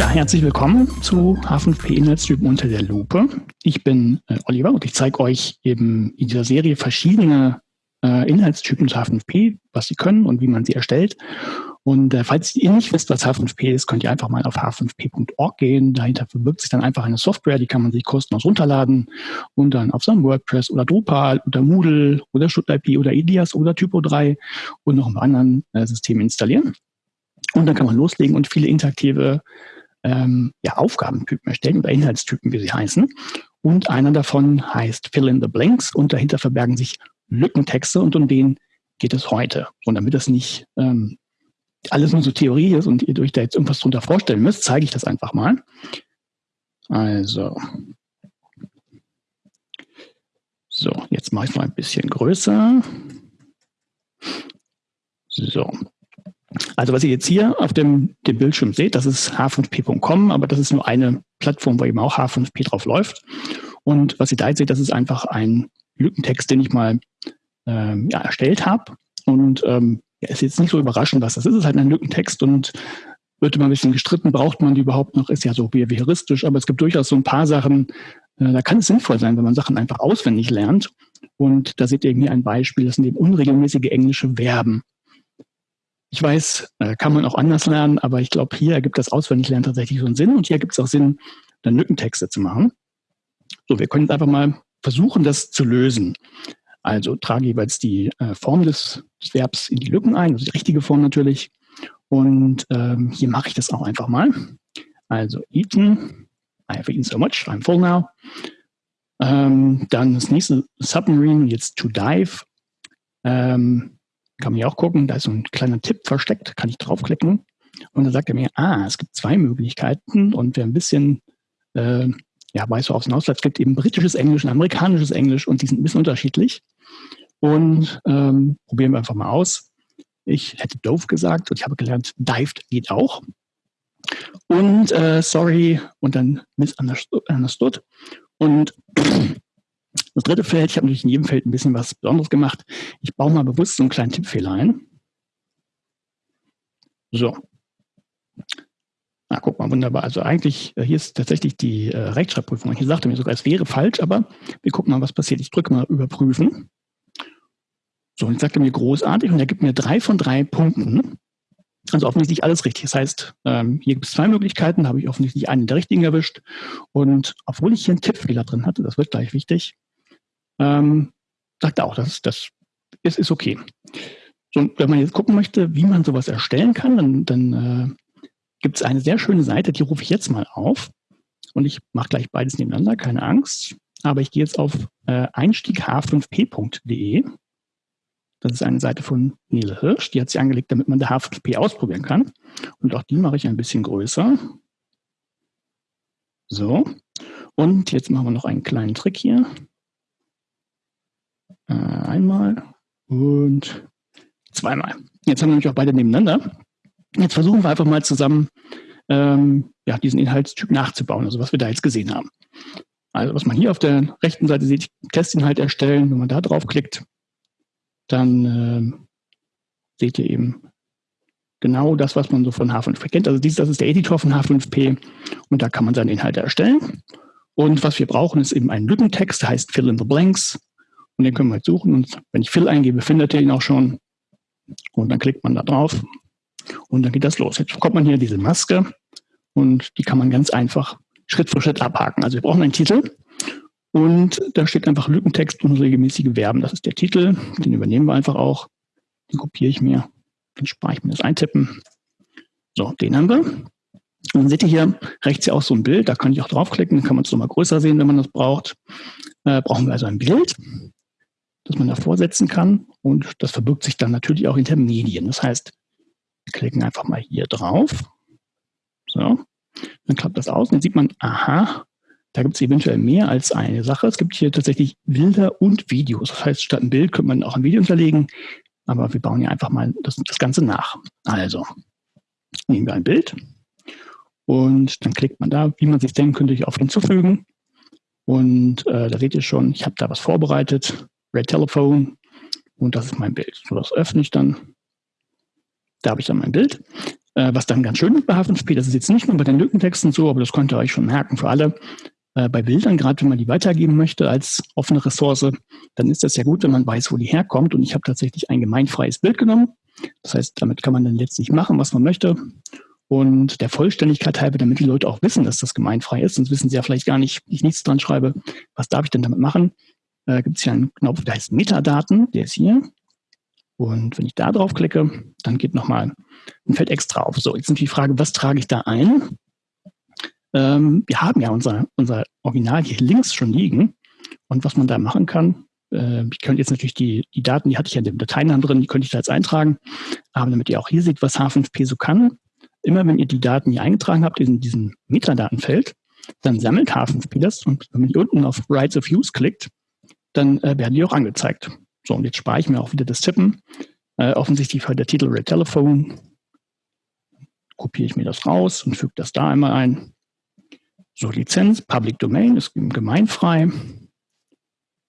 Ja, herzlich willkommen zu H5P Inhaltstypen unter der Lupe. Ich bin äh, Oliver und ich zeige euch eben in dieser Serie verschiedene äh, Inhaltstypen zu H5P, was sie können und wie man sie erstellt. Und äh, falls ihr nicht wisst, was H5P ist, könnt ihr einfach mal auf h5p.org gehen. Dahinter verbirgt sich dann einfach eine Software, die kann man sich kostenlos runterladen und dann auf seinem WordPress oder Drupal oder Moodle oder ShutIP oder Ilias oder Typo3 und noch ein paar anderen äh, Systemen installieren. Und dann kann man loslegen und viele interaktive ähm, ja, Aufgabentypen erstellen oder Inhaltstypen, wie sie heißen. Und einer davon heißt Fill in the Blanks und dahinter verbergen sich Lückentexte und um den geht es heute. Und damit das nicht ähm, alles nur so Theorie ist und ihr euch da jetzt irgendwas drunter vorstellen müsst, zeige ich das einfach mal. Also, so, jetzt mache ich mal ein bisschen größer. So, also was ihr jetzt hier auf dem, dem Bildschirm seht, das ist h5p.com, aber das ist nur eine Plattform, wo eben auch h5p drauf läuft. Und was ihr da jetzt seht, das ist einfach ein Lückentext, den ich mal ähm, ja, erstellt habe. Und ähm, ist jetzt nicht so überraschend, was das ist. Es ist halt ein Lückentext und wird immer ein bisschen gestritten, braucht man die überhaupt noch, ist ja so behavioristisch, aber es gibt durchaus so ein paar Sachen, äh, da kann es sinnvoll sein, wenn man Sachen einfach auswendig lernt. Und da seht ihr hier ein Beispiel, das sind eben unregelmäßige englische Verben. Ich weiß, äh, kann man auch anders lernen, aber ich glaube, hier ergibt das Auswendiglernen tatsächlich so einen Sinn und hier gibt es auch Sinn, dann Lückentexte zu machen. So, wir können jetzt einfach mal versuchen, das zu lösen. Also trage jeweils die äh, Form des, des, Verbs in die Lücken ein, also die richtige Form natürlich. Und ähm, hier mache ich das auch einfach mal. Also eaten, I have eaten so much, I'm full now. Ähm, dann das nächste Submarine, jetzt to dive. Ähm, kann man ja auch gucken, da ist so ein kleiner Tipp versteckt, kann ich draufklicken. Und dann sagt er mir, ah, es gibt zwei Möglichkeiten und wer ein bisschen äh, ja, weiß, worauf es hinausläuft, es gibt eben britisches Englisch und amerikanisches Englisch und die sind ein bisschen unterschiedlich. Und ähm, probieren wir einfach mal aus. Ich hätte doof gesagt und ich habe gelernt, dived geht auch. Und äh, sorry und dann misunderstood. Und das dritte Feld, ich habe natürlich in jedem Feld ein bisschen was Besonderes gemacht. Ich baue mal bewusst so einen kleinen Tippfehler ein. So. Na, guck mal, wunderbar. Also eigentlich, äh, hier ist tatsächlich die äh, Rechtschreibprüfung. Hier sagte mir sogar, es wäre falsch, aber wir gucken mal, was passiert. Ich drücke mal überprüfen. So, und jetzt sagt er mir großartig und er gibt mir drei von drei Punkten. Also offensichtlich alles richtig. Das heißt, ähm, hier gibt es zwei Möglichkeiten, da habe ich offensichtlich einen der richtigen erwischt. Und obwohl ich hier einen Tippfehler drin hatte, das wird gleich wichtig, ähm, sagt auch, das, das ist, ist okay. So, wenn man jetzt gucken möchte, wie man sowas erstellen kann, dann, dann äh, gibt es eine sehr schöne Seite, die rufe ich jetzt mal auf. Und ich mache gleich beides nebeneinander, keine Angst. Aber ich gehe jetzt auf äh, einstieg5p.de. Das ist eine Seite von Nele Hirsch, die hat sie angelegt, damit man der H5P ausprobieren kann. Und auch die mache ich ein bisschen größer. So. Und jetzt machen wir noch einen kleinen Trick hier. Äh, einmal und zweimal. Jetzt haben wir nämlich auch beide nebeneinander. Jetzt versuchen wir einfach mal zusammen ähm, ja, diesen Inhaltstyp nachzubauen, also was wir da jetzt gesehen haben. Also was man hier auf der rechten Seite sieht, Testinhalt erstellen, wenn man da draufklickt, dann äh, seht ihr eben genau das, was man so von H5P kennt. Also dies, das ist der Editor von H5P und da kann man seine Inhalte erstellen. Und was wir brauchen, ist eben ein Lückentext, heißt Fill in the Blanks. Und den können wir jetzt suchen. Und wenn ich Fill eingebe, findet ihr ihn auch schon. Und dann klickt man da drauf und dann geht das los. Jetzt bekommt man hier diese Maske und die kann man ganz einfach Schritt für Schritt abhaken. Also wir brauchen einen Titel und da steht einfach Lückentext und regelmäßige Verben. Das ist der Titel. Den übernehmen wir einfach auch. Den kopiere ich mir. Dann spare ich mir das Eintippen. So, den haben wir. Und dann seht ihr hier rechts ja auch so ein Bild. Da kann ich auch draufklicken. Dann kann man es nochmal größer sehen, wenn man das braucht. Äh, brauchen wir also ein Bild, das man davor setzen kann. Und das verbirgt sich dann natürlich auch hinter Medien. Das heißt, wir klicken einfach mal hier drauf. So, dann klappt das aus. Und dann sieht man, aha, da gibt es eventuell mehr als eine Sache. Es gibt hier tatsächlich Bilder und Videos. Das heißt, statt ein Bild könnte man auch ein Video hinterlegen. Aber wir bauen ja einfach mal das, das Ganze nach. Also, nehmen wir ein Bild. Und dann klickt man da, wie man sich denken könnte, auf hinzufügen. Und äh, da seht ihr schon, ich habe da was vorbereitet. Red Telephone. Und das ist mein Bild. So, das öffne ich dann. Da habe ich dann mein Bild. Äh, was dann ganz schön bei H5P, das ist jetzt nicht nur bei den Lückentexten so, aber das könnt ihr euch schon merken für alle. Äh, bei Bildern, gerade wenn man die weitergeben möchte als offene Ressource, dann ist das ja gut, wenn man weiß, wo die herkommt. Und ich habe tatsächlich ein gemeinfreies Bild genommen. Das heißt, damit kann man dann letztlich machen, was man möchte. Und der Vollständigkeit halber, damit die Leute auch wissen, dass das gemeinfrei ist, sonst wissen sie ja vielleicht gar nicht, ich nichts dran schreibe, was darf ich denn damit machen, äh, gibt es hier einen Knopf, der heißt Metadaten, der ist hier. Und wenn ich da drauf klicke, dann geht nochmal ein Feld extra auf. So, jetzt sind die Frage, was trage ich da ein? Ähm, wir haben ja unser, unser Original hier links schon liegen. Und was man da machen kann, äh, ich könnte jetzt natürlich die, die Daten, die hatte ich ja in dem Dateinamen drin, die könnte ich da jetzt eintragen. Aber damit ihr auch hier seht, was H5P so kann, immer wenn ihr die Daten hier eingetragen habt in diesem Metadatenfeld, dann sammelt H5P das und wenn hier unten auf Rights of Use klickt, dann äh, werden die auch angezeigt. So, und jetzt spare ich mir auch wieder das Tippen. Äh, offensichtlich war der Titel Red Telephone. Kopiere ich mir das raus und füge das da einmal ein. So, Lizenz, Public Domain ist gemeinfrei.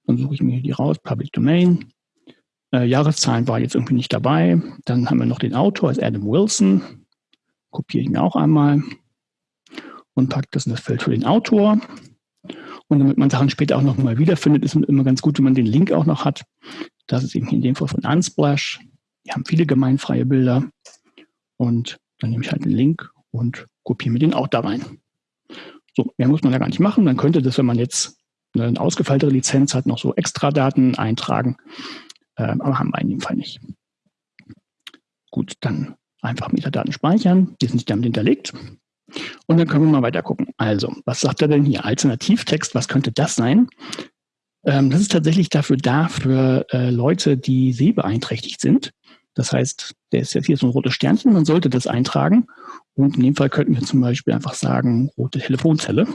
Dann suche ich mir die raus, Public Domain. Äh, Jahreszahlen war jetzt irgendwie nicht dabei. Dann haben wir noch den Autor, ist Adam Wilson. Kopiere ich mir auch einmal und packe das in das Feld für den Autor. Und damit man Sachen später auch noch mal wiederfindet, ist es immer ganz gut, wenn man den Link auch noch hat. Das ist eben in dem Fall von Unsplash. Die haben viele gemeinfreie Bilder. Und dann nehme ich halt den Link und kopiere mir den auch da rein. So, mehr muss man da gar nicht machen. Man könnte das, wenn man jetzt eine ausgefeilte Lizenz hat, noch so extra Daten eintragen. Ähm, aber haben wir in dem Fall nicht. Gut, dann einfach Metadaten speichern. Die sind damit hinterlegt. Und dann können wir mal weiter gucken. Also, was sagt er denn hier? Alternativtext, was könnte das sein? Ähm, das ist tatsächlich dafür da, für äh, Leute, die sehbeeinträchtigt sind. Das heißt, der ist jetzt hier so ein rotes Sternchen, man sollte das eintragen. Und in dem Fall könnten wir zum Beispiel einfach sagen, rote Telefonzelle.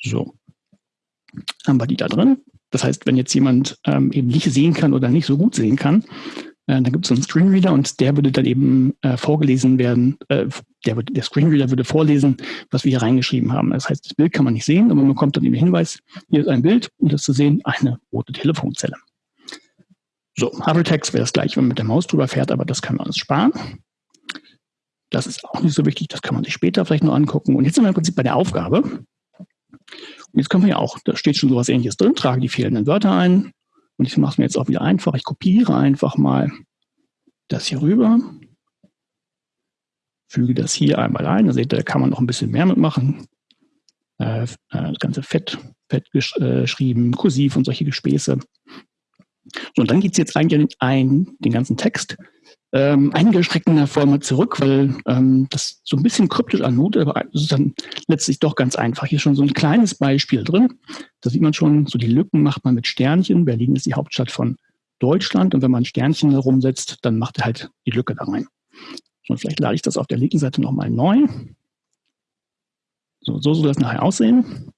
So, haben wir die da drin. Das heißt, wenn jetzt jemand ähm, eben nicht sehen kann oder nicht so gut sehen kann, äh, dann gibt es einen Screenreader und der würde dann eben äh, vorgelesen werden, äh, der, der Screenreader würde vorlesen, was wir hier reingeschrieben haben. Das heißt, das Bild kann man nicht sehen, aber man bekommt dann eben Hinweis, hier ist ein Bild und das zu sehen, eine rote Telefonzelle. So, Hypertext wäre das gleiche, wenn man mit der Maus drüber fährt, aber das kann man uns sparen. Das ist auch nicht so wichtig, das kann man sich später vielleicht noch angucken. Und jetzt sind wir im Prinzip bei der Aufgabe. Und jetzt können wir ja auch, da steht schon sowas ähnliches drin, trage die fehlenden Wörter ein, und ich mache es mir jetzt auch wieder einfach. Ich kopiere einfach mal das hier rüber, füge das hier einmal ein. Da seht ihr, da kann man noch ein bisschen mehr mitmachen. Äh, äh das ganze Fett, fett geschrieben, äh, kursiv und solche Gespäße. So, und dann geht es jetzt eigentlich ein, den ganzen Text ähm, eingeschränkter Form zurück, weil ähm, das so ein bisschen kryptisch anmutet, aber es ist dann letztlich doch ganz einfach. Hier schon so ein kleines Beispiel drin. Da sieht man schon, so die Lücken macht man mit Sternchen. Berlin ist die Hauptstadt von Deutschland und wenn man Sternchen herumsetzt, dann macht er halt die Lücke da rein. Und vielleicht lade ich das auf der linken Seite nochmal neu. So, so soll das nachher aussehen.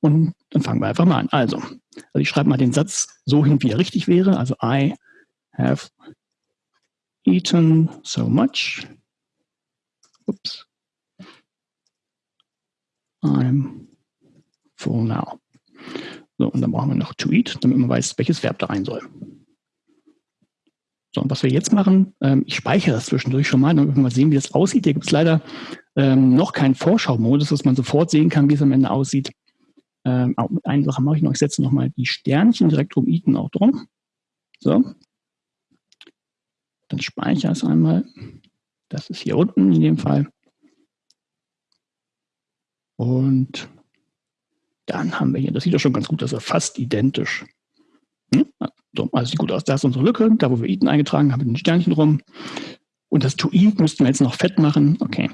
Und dann fangen wir einfach mal an. Also, also ich schreibe mal den Satz so hin, wie er richtig wäre. Also I have eaten so much. Oops. I'm full now. So, und dann brauchen wir noch to eat, damit man weiß, welches Verb da rein soll. So, und was wir jetzt machen, ähm, ich speichere das zwischendurch schon mal, damit wir mal sehen, wie das aussieht. Hier gibt es leider ähm, noch keinen Vorschau-Modus, dass man sofort sehen kann, wie es am Ende aussieht. Ähm, eine Sache mache ich noch, ich setze nochmal die Sternchen direkt um Eaten auch drum. So, dann speichere es einmal. Das ist hier unten in dem Fall. Und dann haben wir hier, das sieht doch schon ganz gut, das ist fast identisch. Hm? So, also sieht gut aus. Da ist unsere Lücke, da wo wir Eaten eingetragen haben, mit den Sternchen rum. Und das To Eat müssten wir jetzt noch fett machen. Okay,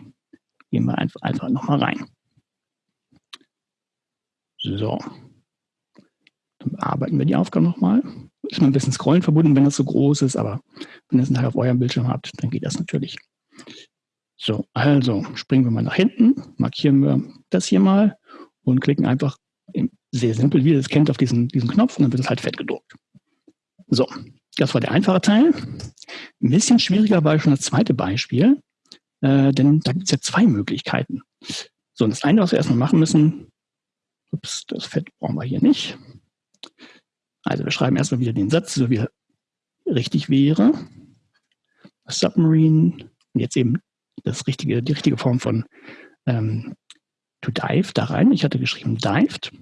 gehen wir einfach, einfach nochmal rein. So. Dann bearbeiten wir die Aufgabe nochmal ist man ein bisschen Scrollen verbunden, wenn das so groß ist, aber wenn ihr es nachher auf eurem Bildschirm habt, dann geht das natürlich. So, also springen wir mal nach hinten, markieren wir das hier mal und klicken einfach sehr simpel, wie ihr das kennt, auf diesen, diesen Knopf und dann wird es halt fett gedruckt. So, das war der einfache Teil. Ein bisschen schwieriger war schon das zweite Beispiel, äh, denn da gibt es ja zwei Möglichkeiten. So, und das eine, was wir erstmal machen müssen, ups, das Fett brauchen wir hier nicht. Also wir schreiben erstmal wieder den Satz, so wie er richtig wäre. Submarine und jetzt eben das richtige, die richtige Form von ähm, to dive da rein. Ich hatte geschrieben dived.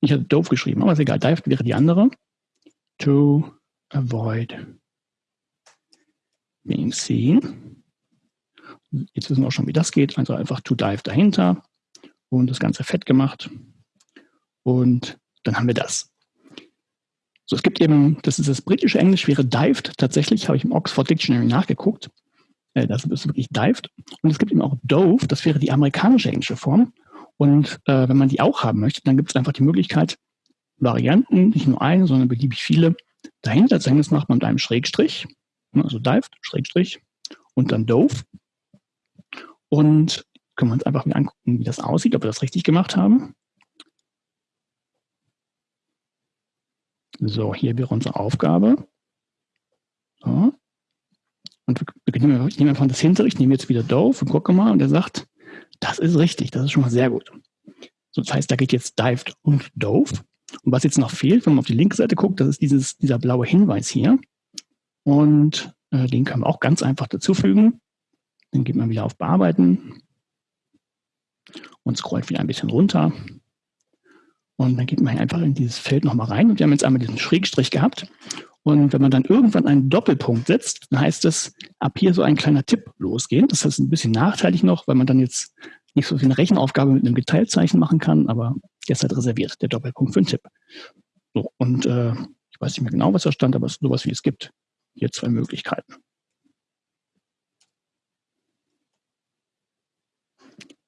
Ich hatte dove geschrieben, aber ist egal. Dived wäre die andere. To avoid being seen. Jetzt wissen wir auch schon, wie das geht. Also einfach to dive dahinter und das Ganze fett gemacht. Und dann haben wir das. So, es gibt eben, das ist das britische Englisch, wäre dived. Tatsächlich habe ich im Oxford Dictionary nachgeguckt. Äh, das ist wirklich dived. Und es gibt eben auch dove, das wäre die amerikanische englische Form. Und äh, wenn man die auch haben möchte, dann gibt es einfach die Möglichkeit, Varianten, nicht nur eine, sondern beliebig viele, dahinter zu hängen. Das macht man mit einem Schrägstrich, ne, also dived, Schrägstrich und dann dove. Und können wir uns einfach mal angucken, wie das aussieht, ob wir das richtig gemacht haben. So, hier wäre unsere Aufgabe. So. Und wir nehmen, ich nehme einfach das hintere, ich nehme jetzt wieder Dove und gucke mal und er sagt, das ist richtig, das ist schon mal sehr gut. So, das heißt, da geht jetzt Dived und Dove. Und was jetzt noch fehlt, wenn man auf die linke Seite guckt, das ist dieses, dieser blaue Hinweis hier. Und äh, den kann man auch ganz einfach dazufügen. Dann geht man wieder auf Bearbeiten und scrollt wieder ein bisschen runter. Und dann geht man einfach in dieses Feld nochmal rein. Und wir haben jetzt einmal diesen Schrägstrich gehabt. Und wenn man dann irgendwann einen Doppelpunkt setzt, dann heißt es, ab hier so ein kleiner Tipp losgehen. Das ist ein bisschen nachteilig noch, weil man dann jetzt nicht so viel eine Rechenaufgabe mit einem Geteiltzeichen machen kann, aber der ist halt reserviert, der Doppelpunkt für einen Tipp. So, und äh, ich weiß nicht mehr genau, was da stand, aber es ist sowas wie es gibt. Hier zwei Möglichkeiten.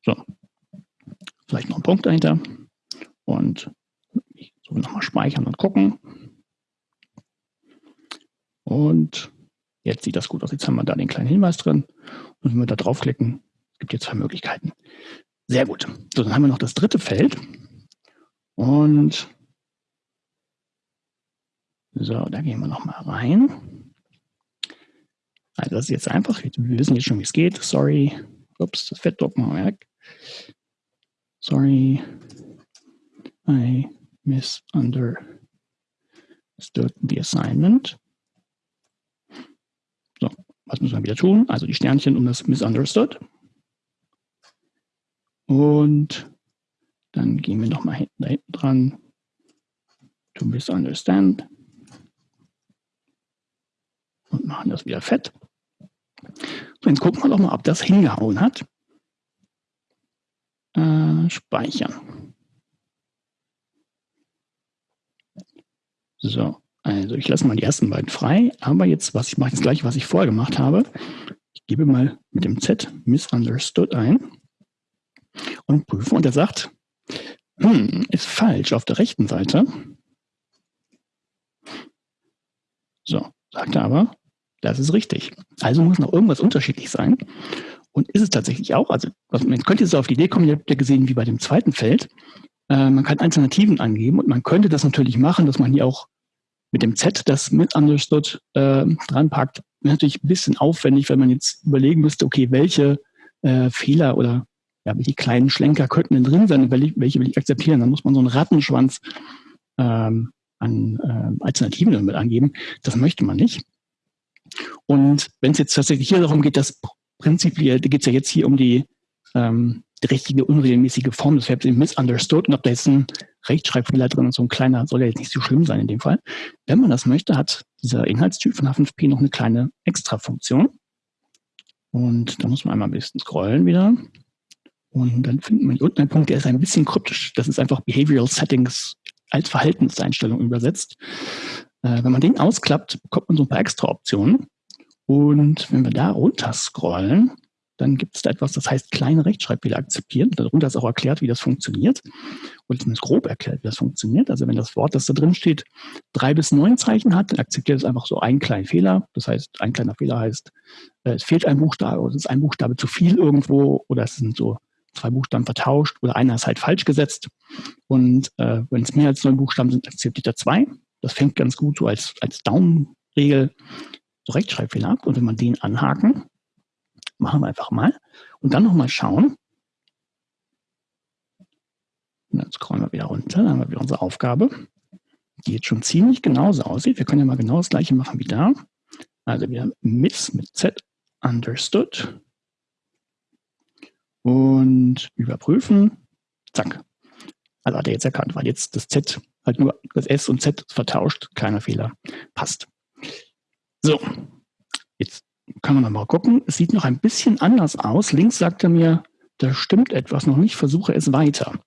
So, vielleicht noch ein Punkt dahinter. Und so nochmal speichern und gucken. Und jetzt sieht das gut aus. Jetzt haben wir da den kleinen Hinweis drin. Und wenn wir da draufklicken, es gibt jetzt zwei Möglichkeiten. Sehr gut. So, dann haben wir noch das dritte Feld. Und so, da gehen wir nochmal rein. Also das ist jetzt einfach, wir wissen jetzt schon, wie es geht. Sorry. Ups, das Fettdruck machen wir weg. Sorry. I misunderstood the assignment. Was müssen wir wieder tun? Also die Sternchen um das Misunderstood. Und dann gehen wir nochmal hinten, da hinten dran. To misunderstand. Und machen das wieder fett. So, jetzt gucken wir doch mal, ob das hingehauen hat. Äh, speichern. So, also ich lasse mal die ersten beiden frei, aber jetzt, was ich mache das gleiche, was ich vorher gemacht habe. Ich gebe mal mit dem Z misunderstood ein und prüfe und er sagt, hm, ist falsch auf der rechten Seite. So, sagt er aber, das ist richtig. Also muss noch irgendwas unterschiedlich sein. Und ist es tatsächlich auch, also man könnte jetzt auf die Idee kommen, ihr habt ja gesehen, wie bei dem zweiten Feld, äh, man kann Alternativen angeben und man könnte das natürlich machen, dass man hier auch mit dem Z das mit understood äh, dranpackt. Wäre natürlich ein bisschen aufwendig, wenn man jetzt überlegen müsste, okay, welche äh, Fehler oder ja, welche kleinen Schlenker könnten denn drin sein und welche, will ich akzeptieren. Dann muss man so einen Rattenschwanz ähm, an äh, Alternativen damit angeben. Das möchte man nicht. Und wenn es jetzt tatsächlich hier darum geht, dass prinzipiell, da geht es ja jetzt hier um die ähm, die richtige unregelmäßige Form des Verbs misunderstood und ob da jetzt ein Rechtschreibfehler drin ist, so ein kleiner, soll ja jetzt nicht so schlimm sein in dem Fall. Wenn man das möchte, hat dieser Inhaltstyp von H5P noch eine kleine Extra-Funktion. Und da muss man einmal ein bisschen scrollen wieder. Und dann findet man hier unten einen Punkt, der ist ein bisschen kryptisch. Das ist einfach Behavioral Settings als Verhaltenseinstellung übersetzt. Äh, wenn man den ausklappt, bekommt man so ein paar extra Optionen. Und wenn wir da runter scrollen, dann gibt es da etwas, das heißt kleine Rechtschreibfehler akzeptieren. Darunter ist auch erklärt, wie das funktioniert. Und zumindest grob erklärt, wie das funktioniert. Also wenn das Wort, das da drin steht, drei bis neun Zeichen hat, dann akzeptiert es einfach so einen kleinen Fehler. Das heißt, ein kleiner Fehler heißt, äh, es fehlt ein Buchstabe oder es ist ein Buchstabe zu viel irgendwo oder es sind so zwei Buchstaben vertauscht oder einer ist halt falsch gesetzt. Und äh, wenn es mehr als neun Buchstaben sind, akzeptiert er zwei. Das fängt ganz gut so als, als Daumenregel so Rechtschreibfehler ab. Und wenn man den anhaken, Machen wir einfach mal. Und dann nochmal schauen. Und dann scrollen wir wieder runter. Dann haben wir wieder unsere Aufgabe, die jetzt schon ziemlich genauso aussieht. Wir können ja mal genau das gleiche machen wie da. Also wieder miss mit Z understood und überprüfen. Zack. Also hat er jetzt erkannt, weil jetzt das Z halt nur das S und Z vertauscht, keiner Fehler, passt. So, jetzt kann man mal gucken. Es sieht noch ein bisschen anders aus. Links sagt er mir, da stimmt etwas noch nicht, versuche es weiter.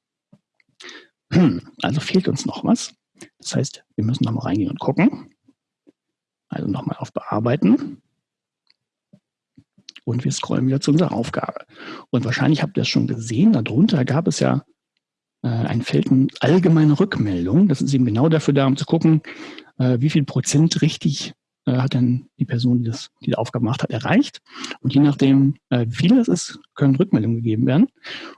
Also fehlt uns noch was. Das heißt, wir müssen noch mal reingehen und gucken. Also nochmal auf Bearbeiten. Und wir scrollen wieder zu unserer Aufgabe. Und wahrscheinlich habt ihr es schon gesehen, darunter gab es ja äh, ein Feld allgemeine Rückmeldung. Das ist eben genau dafür da, um zu gucken, äh, wie viel Prozent richtig äh, hat denn die Person, die das, die Aufgabe gemacht hat, erreicht. Und je nachdem, äh, wie viel das ist, können Rückmeldungen gegeben werden.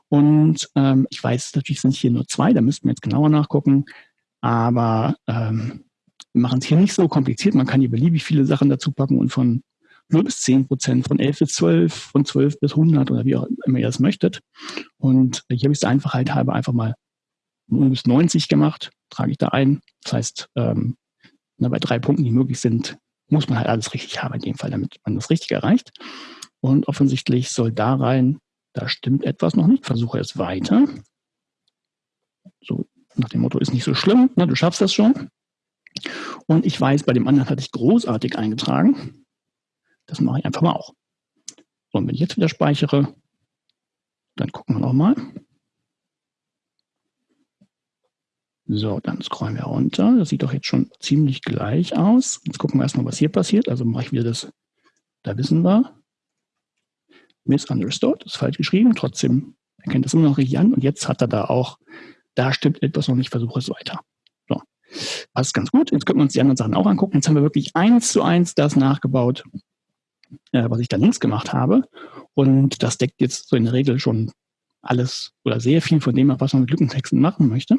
Und ähm, ich weiß, natürlich sind hier nur zwei, da müssten wir jetzt genauer nachgucken. Aber ähm, wir machen es hier nicht so kompliziert. Man kann hier beliebig viele Sachen dazu packen und von 0 bis 10 Prozent, von 11 bis 12, von 12 bis 100 oder wie auch immer ihr das möchtet. Und hier habe ich es der Einfachheit halber einfach mal 0 bis 90 gemacht, trage ich da ein. Das heißt, ähm, na, bei drei Punkten, die möglich sind, muss man halt alles richtig haben in dem Fall, damit man das richtig erreicht. Und offensichtlich soll da rein, da stimmt etwas noch nicht, versuche es weiter. So nach dem Motto, ist nicht so schlimm, ne, du schaffst das schon. Und ich weiß, bei dem anderen hatte ich großartig eingetragen. Das mache ich einfach mal auch. So, und wenn ich jetzt wieder speichere, dann gucken wir nochmal. So, dann scrollen wir runter. Das sieht doch jetzt schon ziemlich gleich aus. Jetzt gucken wir erstmal, was hier passiert. Also mache ich wieder das, da wissen wir. Misunderstood, ist falsch geschrieben. Trotzdem erkennt das immer noch richtig an. Und jetzt hat er da auch, da stimmt etwas noch nicht, versuche es weiter. So, passt ganz gut. Jetzt können wir uns die anderen Sachen auch angucken. Jetzt haben wir wirklich eins zu eins das nachgebaut, äh, was ich da links gemacht habe. Und das deckt jetzt so in der Regel schon alles oder sehr viel von dem was man mit Lückentexten machen möchte.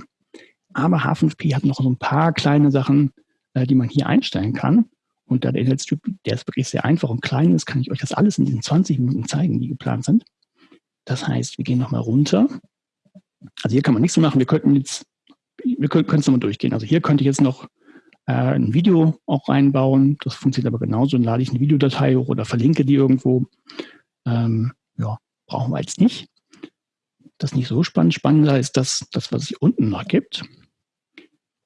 Aber H5P hat noch so ein paar kleine Sachen, äh, die man hier einstellen kann. Und da der Inhaltstyp, der ist wirklich sehr einfach und klein ist, kann ich euch das alles in diesen 20 Minuten zeigen, die geplant sind. Das heißt, wir gehen nochmal runter. Also hier kann man nichts mehr machen. Wir könnten jetzt, wir können es nochmal durchgehen. Also hier könnte ich jetzt noch äh, ein Video auch reinbauen. Das funktioniert aber genauso. Dann lade ich eine Videodatei hoch oder verlinke die irgendwo. Ähm, ja, brauchen wir jetzt nicht. Das ist nicht so spannend. Spannender ist das, das was es hier unten noch gibt.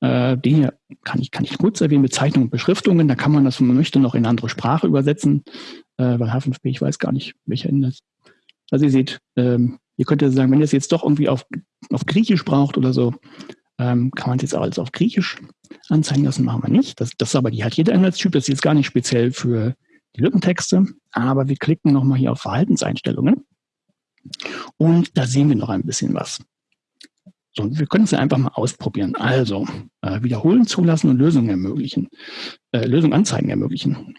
Äh, den hier kann ich, kann ich kurz erwähnen, Bezeichnungen und Beschriftungen. Da kann man das, wenn man möchte, noch in andere Sprache übersetzen. Äh, weil H5P, ich weiß gar nicht, welcher Inhalt. Also ihr seht, ähm, ihr könnt ja sagen, wenn ihr es jetzt doch irgendwie auf, auf Griechisch braucht oder so, ähm, kann man es jetzt alles auf Griechisch anzeigen lassen, machen wir nicht. Das, das ist aber die hat jeder Inhaltstyp, das ist jetzt gar nicht speziell für die Lückentexte, aber wir klicken nochmal hier auf Verhaltenseinstellungen und da sehen wir noch ein bisschen was. So, wir können es ja einfach mal ausprobieren. Also, äh, wiederholen zulassen und Lösungen ermöglichen, äh, Lösungen anzeigen ermöglichen.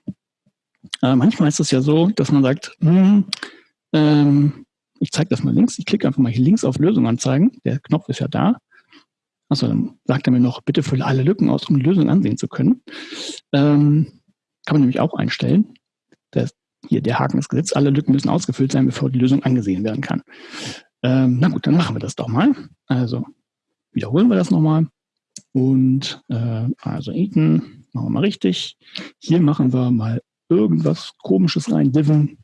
Äh, manchmal ist es ja so, dass man sagt, hm, ähm, ich zeige das mal links, ich klicke einfach mal hier links auf Lösung anzeigen, der Knopf ist ja da. Also dann sagt er mir noch, bitte fülle alle Lücken aus, um die Lösung ansehen zu können. Ähm, kann man nämlich auch einstellen. Das, hier der Haken ist gesetzt, alle Lücken müssen ausgefüllt sein, bevor die Lösung angesehen werden kann. Ähm, na gut, dann machen wir das doch mal. Also wiederholen wir das nochmal. Und äh, also Ethan, machen wir mal richtig. Hier machen wir mal irgendwas komisches rein, Diven.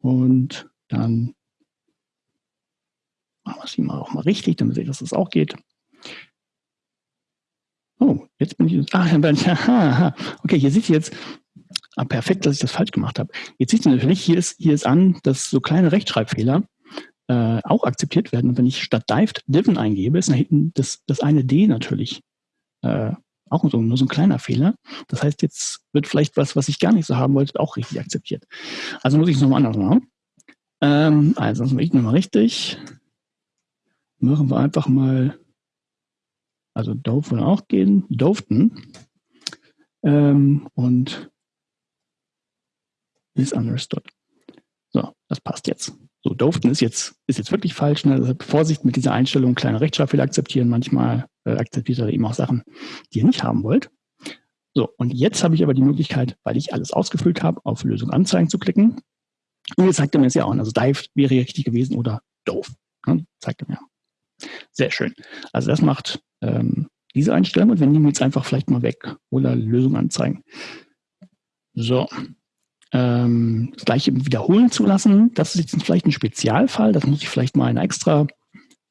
Und dann machen wir es hier mal auch mal richtig, damit seht, dass das auch geht. Oh, jetzt bin ich. Ah, aha, okay, hier seht ihr jetzt. Ah, perfekt, dass ich das falsch gemacht habe. Jetzt seht ihr natürlich, hier ist, hier ist an, dass so kleine Rechtschreibfehler äh, auch akzeptiert werden. Und wenn ich statt dived diven eingebe, ist da hinten das, das eine D natürlich äh, auch so, nur so ein kleiner Fehler. Das heißt, jetzt wird vielleicht was, was ich gar nicht so haben wollte, auch richtig akzeptiert. Also muss ich es nochmal anders machen. Ähm, also das mache ich nochmal richtig. Machen wir einfach mal, also Dove würde auch gehen, Doveten. Ähm, und misunderstood. So, das passt jetzt. So, Doften ist jetzt, ist jetzt wirklich falsch. Ne? Also Vorsicht mit dieser Einstellung, kleine Rechtschreibfehler akzeptieren. Manchmal äh, akzeptiert er eben auch Sachen, die ihr nicht haben wollt. So, und jetzt habe ich aber die Möglichkeit, weil ich alles ausgefüllt habe, auf Lösung anzeigen zu klicken. Und jetzt zeigt er mir es ja auch. Also Dive wäre richtig gewesen oder doof. Ne? Zeigt er mir. Sehr schön. Also das macht ähm, diese Einstellung und wir nehmen jetzt einfach vielleicht mal weg oder Lösung anzeigen. So, ähm, das gleiche wiederholen zu lassen. Das ist jetzt vielleicht ein Spezialfall. Das muss ich vielleicht mal in einer extra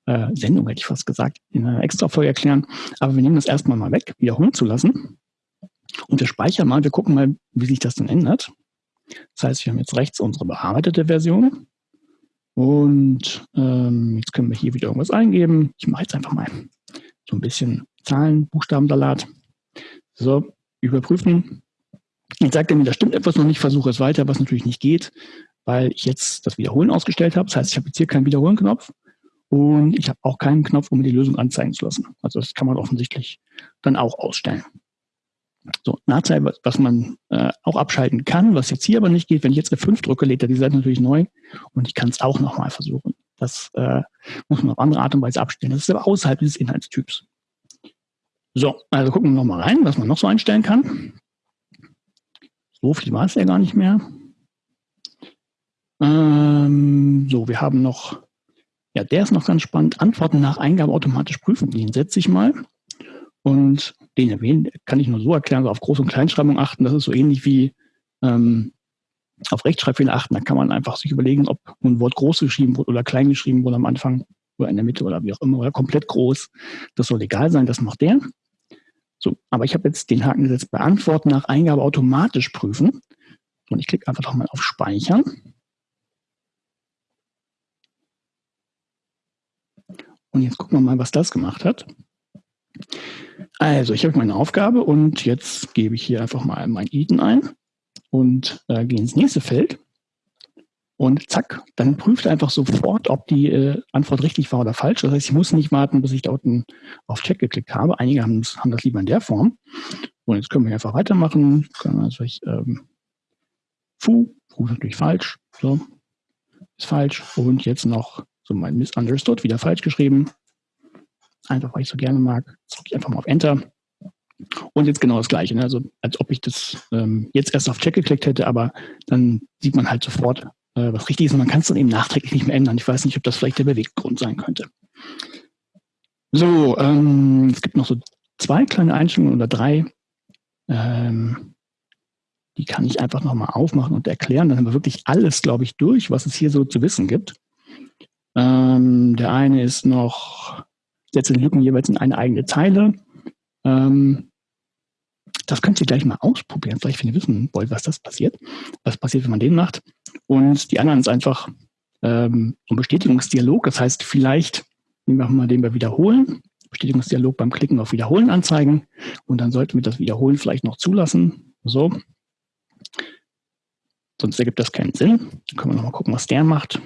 äh, Sendung, hätte ich fast gesagt, in einer extra Folge erklären. Aber wir nehmen das erstmal mal weg, wiederholen zu lassen. Und wir speichern mal, wir gucken mal, wie sich das dann ändert. Das heißt, wir haben jetzt rechts unsere bearbeitete Version. Und ähm, jetzt können wir hier wieder irgendwas eingeben. Ich mache jetzt einfach mal so ein bisschen Zahlen, Buchstabensalat. So, überprüfen. Jetzt sagt er mir, da stimmt etwas noch nicht, versuche es weiter, was natürlich nicht geht, weil ich jetzt das Wiederholen ausgestellt habe. Das heißt, ich habe jetzt hier keinen Wiederholen-Knopf und ich habe auch keinen Knopf, um mir die Lösung anzeigen zu lassen. Also das kann man offensichtlich dann auch ausstellen. So, Nachteil, was man äh, auch abschalten kann, was jetzt hier aber nicht geht, wenn ich jetzt F5 drücke, lädt er die Seite natürlich neu und ich kann es auch nochmal versuchen. Das äh, muss man auf andere Art und Weise abstellen. Das ist aber außerhalb dieses Inhaltstyps. So, also gucken wir nochmal rein, was man noch so einstellen kann. So war es ja gar nicht mehr. Ähm, so, wir haben noch, ja, der ist noch ganz spannend. Antworten nach Eingabe automatisch prüfen. Den setze ich mal. Und den erwähnen kann ich nur so erklären, so auf Groß- und Kleinschreibung achten. Das ist so ähnlich wie ähm, auf Rechtschreibfehler achten. Da kann man einfach sich überlegen, ob ein Wort groß geschrieben wurde oder klein geschrieben wurde am Anfang oder in der Mitte oder wie auch immer oder komplett groß. Das soll egal sein, das macht der. So, aber ich habe jetzt den Haken gesetzt, beantworten nach Eingabe automatisch prüfen. Und ich klicke einfach nochmal auf Speichern. Und jetzt gucken wir mal, was das gemacht hat. Also, ich habe meine Aufgabe und jetzt gebe ich hier einfach mal mein Eden ein und äh, gehe ins nächste Feld. Und zack, dann prüft einfach sofort, ob die äh, Antwort richtig war oder falsch. Das heißt, ich muss nicht warten, bis ich da unten auf Check geklickt habe. Einige haben, haben das lieber in der Form. Und jetzt können wir einfach weitermachen. Können also ich, ähm, Fu, Fu ist natürlich falsch. So, ist falsch. Und jetzt noch so mein Misunderstood, wieder falsch geschrieben einfach weil ich so gerne mag, drücke ich einfach mal auf Enter. Und jetzt genau das Gleiche, ne? also als ob ich das ähm, jetzt erst auf Check geklickt hätte, aber dann sieht man halt sofort, äh, was richtig ist und man kann es dann eben nachträglich nicht mehr ändern. Ich weiß nicht, ob das vielleicht der Beweggrund sein könnte. So, ähm, es gibt noch so zwei kleine Einstellungen oder drei. Ähm, die kann ich einfach nochmal aufmachen und erklären. Dann haben wir wirklich alles, glaube ich, durch, was es hier so zu wissen gibt. Ähm, der eine ist noch setze die Lücken jeweils in eine eigene Zeile. Ähm, das könnt ihr gleich mal ausprobieren, vielleicht wenn ihr wissen wollt, was das passiert. Was passiert, wenn man den macht. Und die anderen ist einfach ähm, ein Bestätigungsdialog. Das heißt, vielleicht nehmen wir den wir wiederholen. Bestätigungsdialog beim Klicken auf Wiederholen anzeigen. Und dann sollten wir das Wiederholen vielleicht noch zulassen. So. Sonst ergibt das keinen Sinn. Dann können wir nochmal gucken, was der macht.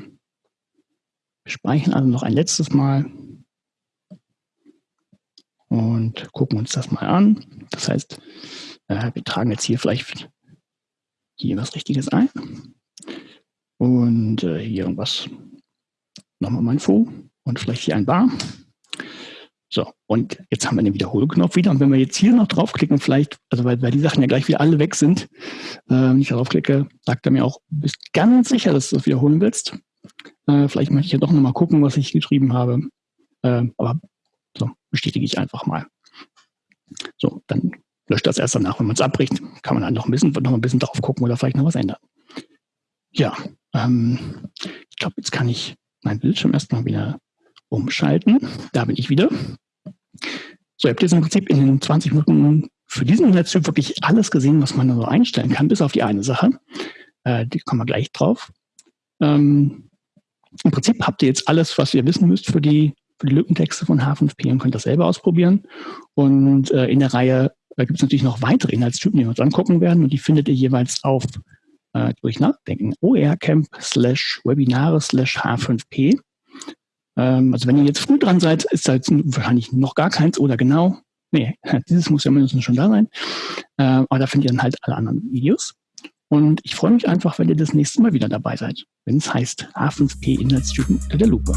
Wir speichern also noch ein letztes Mal und gucken uns das mal an. Das heißt, äh, wir tragen jetzt hier vielleicht hier was Richtiges ein und äh, hier irgendwas, nochmal mein Fo und vielleicht hier ein Bar. So, und jetzt haben wir den Wiederholknopf wieder. Und wenn wir jetzt hier noch draufklicken, vielleicht, also weil, weil die Sachen ja gleich wieder alle weg sind, äh, wenn ich darauf klicke, sagt er mir auch, du bist ganz sicher, dass du das wiederholen willst. Äh, vielleicht möchte ich ja doch nochmal gucken, was ich geschrieben habe. Äh, aber so, bestätige ich einfach mal. So, dann löscht das erst danach, wenn man es abbricht, kann man dann noch ein bisschen, noch ein bisschen drauf gucken oder vielleicht noch was ändern. Ja, ähm, ich glaube, jetzt kann ich meinen Bildschirm erstmal wieder umschalten. Da bin ich wieder. So, ihr habt jetzt im Prinzip in den 20 Minuten für diesen Netztyp wirklich alles gesehen, was man da so einstellen kann, bis auf die eine Sache. Äh, die kommen wir gleich drauf. Ähm, Im Prinzip habt ihr jetzt alles, was ihr wissen müsst für die für die Lückentexte von H5P und könnt das selber ausprobieren. Und äh, in der Reihe äh, gibt es natürlich noch weitere Inhaltstypen, die wir uns angucken werden. Und die findet ihr jeweils auf äh, durch Nachdenken OERCamp slash Webinare slash H5P. Ähm, also wenn ihr jetzt früh dran seid, ist da jetzt wahrscheinlich noch gar keins oder genau. Nee, dieses muss ja mindestens schon da sein. Äh, aber da findet ihr dann halt alle anderen Videos. Und ich freue mich einfach, wenn ihr das nächste Mal wieder dabei seid, wenn es heißt H5P Inhaltstypen unter der Lupe.